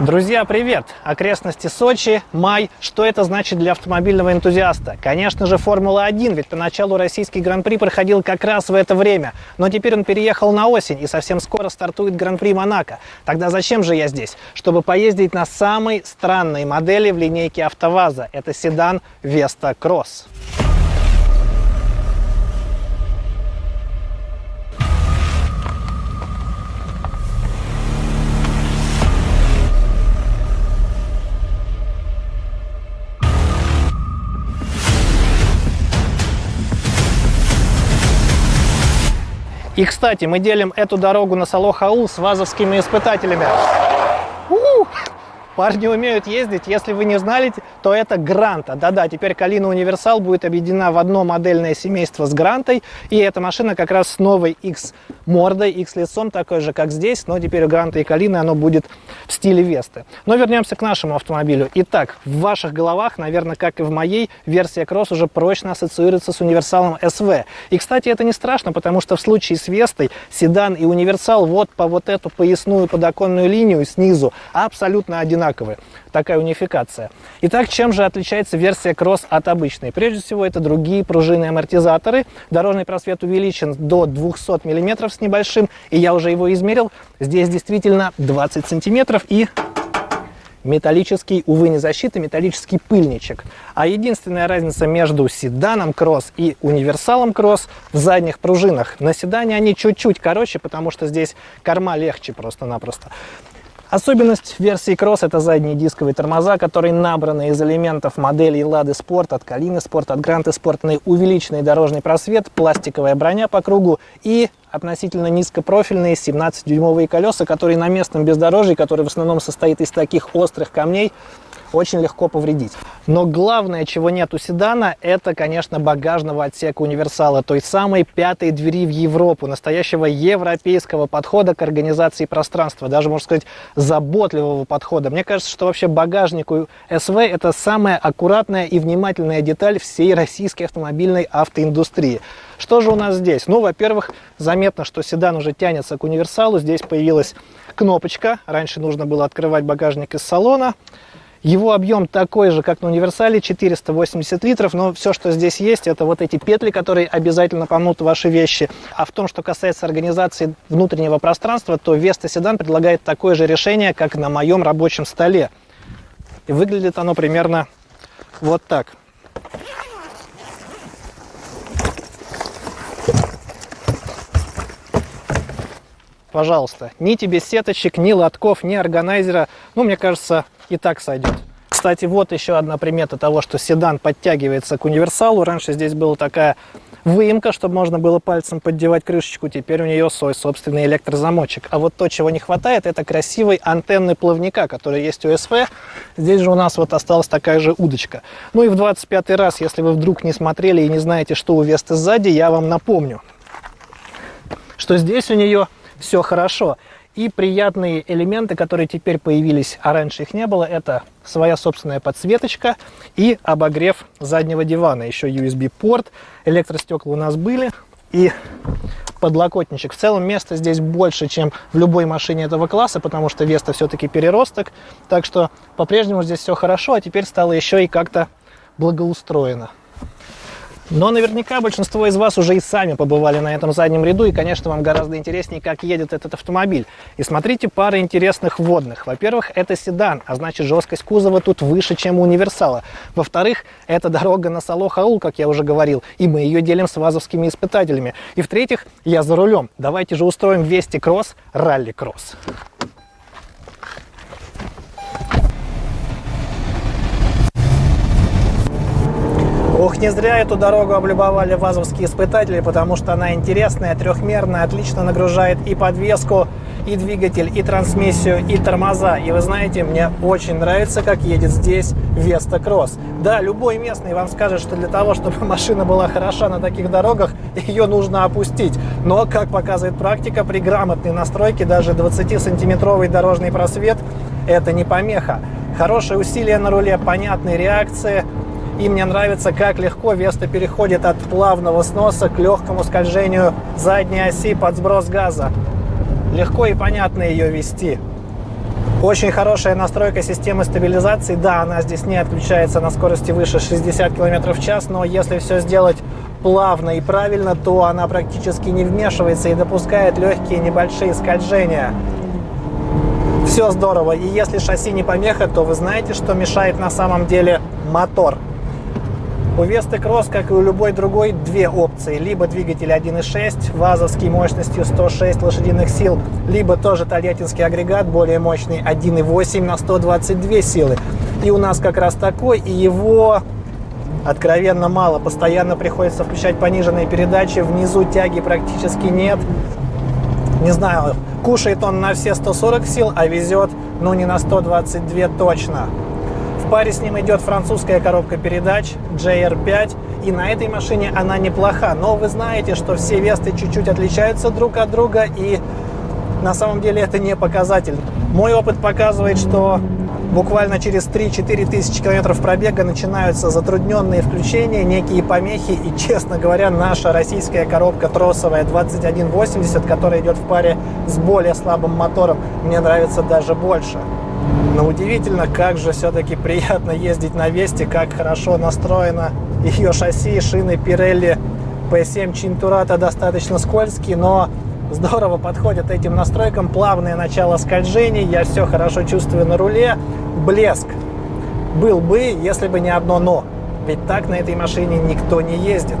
Друзья, привет! Окрестности Сочи, май. Что это значит для автомобильного энтузиаста? Конечно же, Формула-1, ведь поначалу российский Гран-при проходил как раз в это время. Но теперь он переехал на осень, и совсем скоро стартует Гран-при Монако. Тогда зачем же я здесь? Чтобы поездить на самой странной модели в линейке АвтоВАЗа. Это седан Vesta Cross. И, кстати, мы делим эту дорогу на Салох-Аул с вазовскими испытателями. У-у-у! Парни умеют ездить. Если вы не знали, то это Гранта. Да-да, теперь Калина Универсал будет объединена в одно модельное семейство с Грантой. И эта машина как раз с новой X мордой, X лицом, такой же, как здесь. Но теперь у Гранта и Калины оно будет в стиле Весты. Но вернемся к нашему автомобилю. Итак, в ваших головах, наверное, как и в моей, версия Кросс уже прочно ассоциируется с универсалом SV. И, кстати, это не страшно, потому что в случае с Вестой седан и универсал вот по вот эту поясную подоконную линию снизу абсолютно одинаковые одинаковые. Такая унификация. Итак, чем же отличается версия Cross от обычной? Прежде всего, это другие пружинные амортизаторы. Дорожный просвет увеличен до 200 мм с небольшим, и я уже его измерил. Здесь действительно 20 сантиметров и металлический, увы, не защита, металлический пыльничек. А единственная разница между седаном Cross и универсалом Cross в задних пружинах. На седане они чуть-чуть короче, потому что здесь корма легче просто-напросто. Особенность версии Cross это задние дисковые тормоза, которые набраны из элементов моделей Lada Sport, от Калины Sport, от Гранты Sport, увеличенный дорожный просвет, пластиковая броня по кругу и относительно низкопрофильные 17-дюймовые колеса, которые на местном бездорожье, который в основном состоит из таких острых камней, очень легко повредить. Но главное, чего нет у седана, это, конечно, багажного отсека универсала, той самой пятой двери в Европу, настоящего европейского подхода к организации пространства, даже, можно сказать, заботливого подхода. Мне кажется, что вообще багажник у СВ это самая аккуратная и внимательная деталь всей российской автомобильной автоиндустрии. Что же у нас здесь? Ну, во-первых, заметно, что седан уже тянется к универсалу. Здесь появилась кнопочка. Раньше нужно было открывать багажник из салона. Его объем такой же, как на универсале, 480 литров, но все, что здесь есть, это вот эти петли, которые обязательно помнут ваши вещи. А в том, что касается организации внутреннего пространства, то Vesta Sedan предлагает такое же решение, как на моем рабочем столе. И выглядит оно примерно вот так. Пожалуйста, ни тебе сеточек, ни лотков, ни органайзера. Ну, мне кажется, и так сойдет. Кстати, вот еще одна примета того, что седан подтягивается к универсалу. Раньше здесь была такая выемка, чтобы можно было пальцем поддевать крышечку. Теперь у нее свой собственный электрозамочек. А вот то, чего не хватает, это красивой антенны плавника, которая есть у СВ. Здесь же у нас вот осталась такая же удочка. Ну и в 25 раз, если вы вдруг не смотрели и не знаете, что у Весты сзади, я вам напомню, что здесь у нее все хорошо. И приятные элементы, которые теперь появились, а раньше их не было, это своя собственная подсветочка и обогрев заднего дивана. Еще USB-порт, электростекла у нас были и подлокотничек. В целом места здесь больше, чем в любой машине этого класса, потому что Веста все-таки переросток. Так что по-прежнему здесь все хорошо, а теперь стало еще и как-то благоустроено. Но наверняка большинство из вас уже и сами побывали на этом заднем ряду, и, конечно, вам гораздо интереснее, как едет этот автомобиль. И смотрите пары интересных вводных. Во-первых, это седан, а значит жесткость кузова тут выше, чем у универсала. Во-вторых, это дорога на Салох-Аул, как я уже говорил, и мы ее делим с вазовскими испытателями. И в-третьих, я за рулем. Давайте же устроим Вести Кросс, Ралли Кросс. Ох, не зря эту дорогу облюбовали вазовские испытатели, потому что она интересная, трехмерная, отлично нагружает и подвеску, и двигатель, и трансмиссию, и тормоза. И вы знаете, мне очень нравится, как едет здесь Vesta Cross. Да, любой местный вам скажет, что для того, чтобы машина была хороша на таких дорогах, ее нужно опустить. Но, как показывает практика, при грамотной настройке даже 20-сантиметровый дорожный просвет – это не помеха. Хорошее усилие на руле, понятные реакции – и мне нравится, как легко Веста переходит от плавного сноса к легкому скольжению задней оси под сброс газа. Легко и понятно ее вести. Очень хорошая настройка системы стабилизации. Да, она здесь не отключается на скорости выше 60 км в час, но если все сделать плавно и правильно, то она практически не вмешивается и допускает легкие небольшие скольжения. Все здорово. И если шасси не помеха, то вы знаете, что мешает на самом деле мотор. У Весты Кросс, как и у любой другой, две опции. Либо двигатель 1.6 вазовский мощностью 106 лошадиных сил, либо тоже тольяттинский агрегат, более мощный 1.8 на 122 силы. И у нас как раз такой, и его откровенно мало. Постоянно приходится включать пониженные передачи, внизу тяги практически нет. Не знаю, кушает он на все 140 сил, а везет, ну, не на 122 точно. Паре с ним идет французская коробка передач JR5, и на этой машине она неплоха. Но вы знаете, что все Весты чуть-чуть отличаются друг от друга, и на самом деле это не показатель. Мой опыт показывает, что буквально через 3-4 тысячи километров пробега начинаются затрудненные включения, некие помехи, и, честно говоря, наша российская коробка тросовая 2180, которая идет в паре с более слабым мотором, мне нравится даже больше. Но удивительно, как же все-таки приятно ездить на Весте, как хорошо настроено ее шасси, шины Pirelli P7 Cinturata достаточно скользкие, но здорово подходят этим настройкам. Плавное начало скольжений, я все хорошо чувствую на руле. Блеск был бы, если бы не одно «но». Ведь так на этой машине никто не ездит.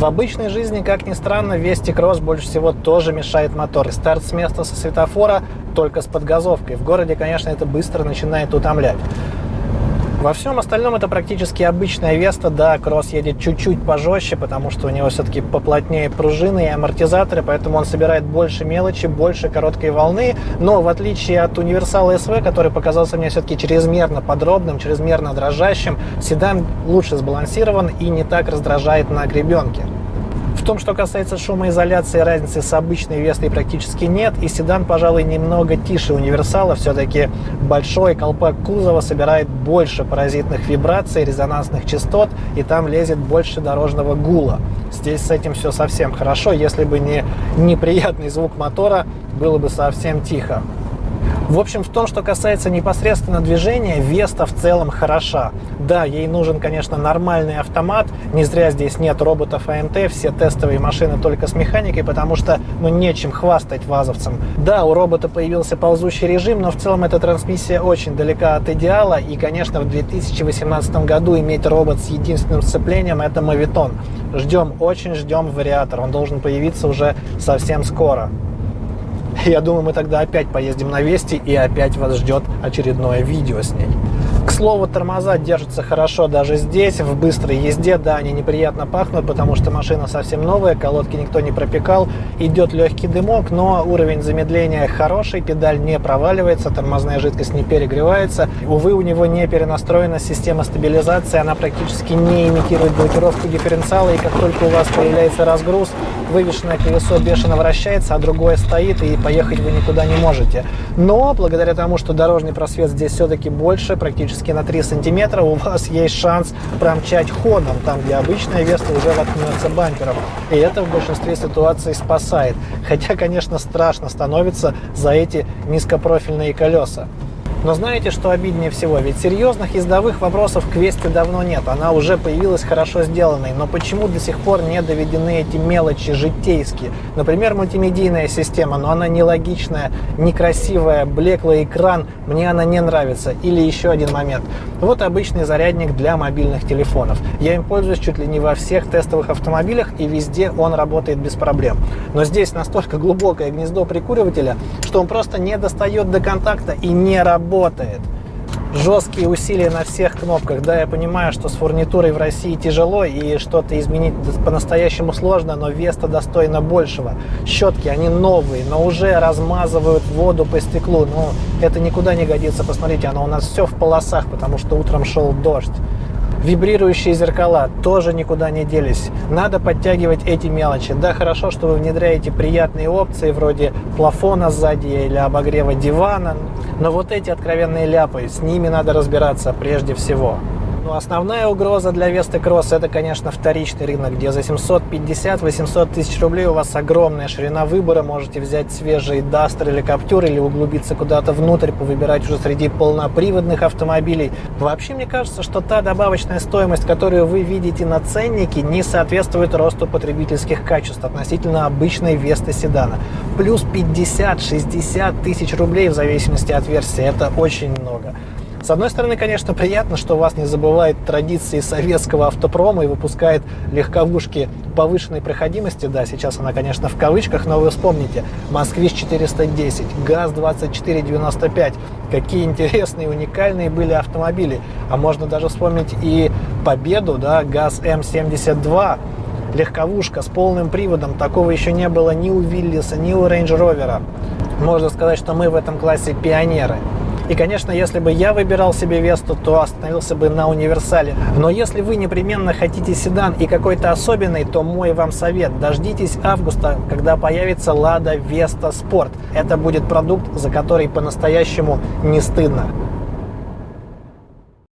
В обычной жизни, как ни странно, Вести Кросс больше всего тоже мешает мотор. Старт с места со светофора только с подгазовкой. В городе, конечно, это быстро начинает утомлять. Во всем остальном это практически обычная Веста. Да, Кросс едет чуть-чуть пожестче, потому что у него все-таки поплотнее пружины и амортизаторы, поэтому он собирает больше мелочи, больше короткой волны. Но в отличие от универсала СВ, который показался мне все-таки чрезмерно подробным, чрезмерно дрожащим, седан лучше сбалансирован и не так раздражает на гребенке. В том, что касается шумоизоляции, разницы с обычной Вестой практически нет. И седан, пожалуй, немного тише универсала. Все-таки большой колпак кузова собирает больше паразитных вибраций, резонансных частот, и там лезет больше дорожного гула. Здесь с этим все совсем хорошо. Если бы не неприятный звук мотора, было бы совсем тихо. В общем, в том, что касается непосредственно движения, Веста в целом хороша. Да, ей нужен, конечно, нормальный автомат. Не зря здесь нет роботов АМТ, все тестовые машины только с механикой, потому что, ну, нечем хвастать вазовцам. Да, у робота появился ползущий режим, но в целом эта трансмиссия очень далека от идеала. И, конечно, в 2018 году иметь робот с единственным сцеплением – это мавитон. Ждем, очень ждем вариатор. Он должен появиться уже совсем скоро. Я думаю, мы тогда опять поездим на Вести и опять вас ждет очередное видео с ней. Слову, тормоза держатся хорошо даже здесь, в быстрой езде. Да, они неприятно пахнут, потому что машина совсем новая, колодки никто не пропекал. Идет легкий дымок, но уровень замедления хороший, педаль не проваливается, тормозная жидкость не перегревается. Увы, у него не перенастроена система стабилизации, она практически не имитирует блокировку дифференциала, и как только у вас появляется разгруз, вывешенное колесо бешено вращается, а другое стоит, и поехать вы никуда не можете. Но благодаря тому, что дорожный просвет здесь все-таки больше, практически на 3 сантиметра, у вас есть шанс промчать ходом, там, где обычная Веста уже воткнется бампером. И это в большинстве ситуаций спасает. Хотя, конечно, страшно становится за эти низкопрофильные колеса. Но знаете, что обиднее всего? Ведь серьезных ездовых вопросов к Весте давно нет. Она уже появилась хорошо сделанной. Но почему до сих пор не доведены эти мелочи житейские? Например, мультимедийная система, но она нелогичная, некрасивая, блеклый экран. Мне она не нравится. Или еще один момент. Вот обычный зарядник для мобильных телефонов. Я им пользуюсь чуть ли не во всех тестовых автомобилях, и везде он работает без проблем. Но здесь настолько глубокое гнездо прикуривателя, что он просто не достает до контакта и не работает работает. Жесткие усилия на всех кнопках. Да, я понимаю, что с фурнитурой в России тяжело и что-то изменить по-настоящему сложно, но Веста достойна большего. Щетки, они новые, но уже размазывают воду по стеклу. Ну, это никуда не годится. Посмотрите, оно у нас все в полосах, потому что утром шел дождь. Вибрирующие зеркала тоже никуда не делись. Надо подтягивать эти мелочи. Да, хорошо, что вы внедряете приятные опции вроде плафона сзади или обогрева дивана, но вот эти откровенные ляпы, с ними надо разбираться прежде всего. Но основная угроза для Весты Кросс это, конечно, вторичный рынок, где за 750-800 тысяч рублей у вас огромная ширина выбора. Можете взять свежий Duster или Captur или углубиться куда-то внутрь, повыбирать уже среди полноприводных автомобилей. Вообще, мне кажется, что та добавочная стоимость, которую вы видите на ценнике, не соответствует росту потребительских качеств относительно обычной Весты седана. Плюс 50-60 тысяч рублей в зависимости от версии. Это очень много. С одной стороны, конечно, приятно, что ВАЗ не забывает традиции советского автопрома и выпускает легковушки повышенной проходимости. Да, сейчас она, конечно, в кавычках, но вы вспомните. Москвич 410, ГАЗ-2495. Какие интересные, уникальные были автомобили. А можно даже вспомнить и Победу, да, ГАЗ-М72 легковушка с полным приводом. Такого еще не было ни у Виллиса, ни у Range Rover. Можно сказать, что мы в этом классе пионеры. И, конечно, если бы я выбирал себе Весту, то остановился бы на универсале. Но если вы непременно хотите седан и какой-то особенный, то мой вам совет. Дождитесь августа, когда появится Лада Веста Спорт. Это будет продукт, за который по-настоящему не стыдно.